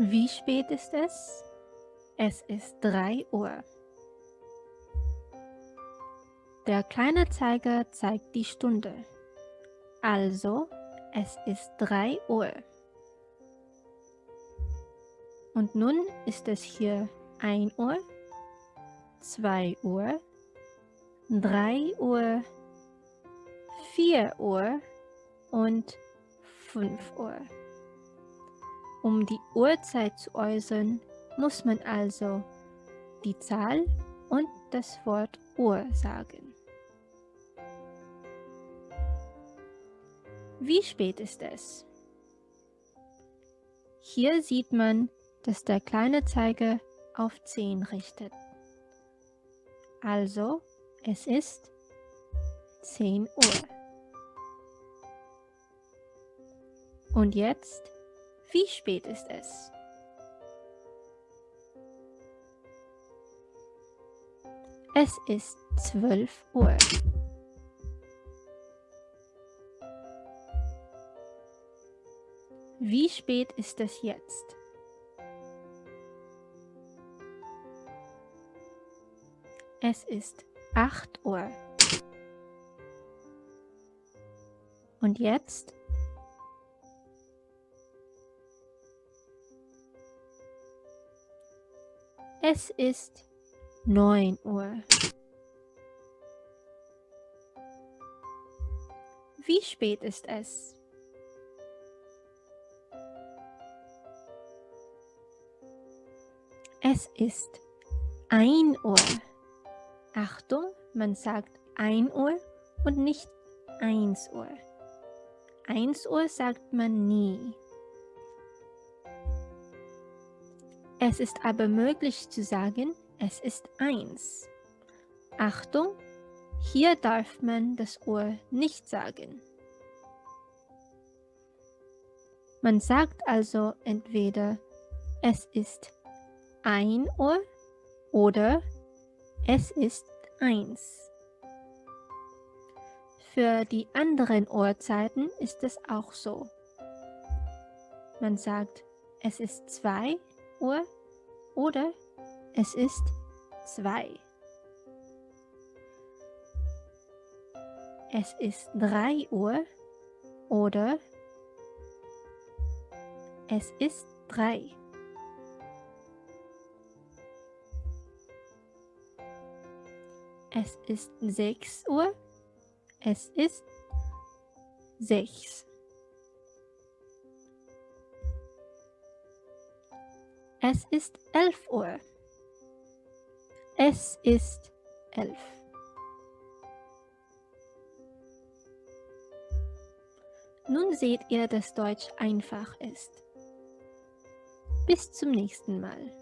Wie spät ist es? Es ist 3 Uhr. Der kleine Zeiger zeigt die Stunde. Also, es ist 3 Uhr. Und nun ist es hier 1 Uhr, 2 Uhr, 3 Uhr, 4 Uhr und 5 Uhr. Um die Uhrzeit zu äußern, muss man also die Zahl und das Wort Uhr sagen. Wie spät ist es? Hier sieht man, dass der kleine Zeiger auf 10 richtet. Also, es ist 10 Uhr. Und jetzt, wie spät ist es? Es ist 12 Uhr. Wie spät ist es jetzt? Es ist 8 Uhr. Und jetzt? Es ist 9 Uhr. Wie spät ist es? Es ist 1 Uhr. Achtung, man sagt 1 Uhr und nicht 1 Uhr. 1 Uhr sagt man nie. Es ist aber möglich zu sagen, es ist 1. Achtung, hier darf man das Uhr nicht sagen. Man sagt also entweder es ist 1 Uhr oder es ist 1. Für die anderen Uhrzeiten ist es auch so. Man sagt, es ist 2 Uhr oder es ist 2. Es ist 3 Uhr oder es ist 3. Es ist 6 Uhr. Es ist 6. Es ist 11 Uhr. Es ist 11. Nun seht ihr, dass Deutsch einfach ist. Bis zum nächsten Mal.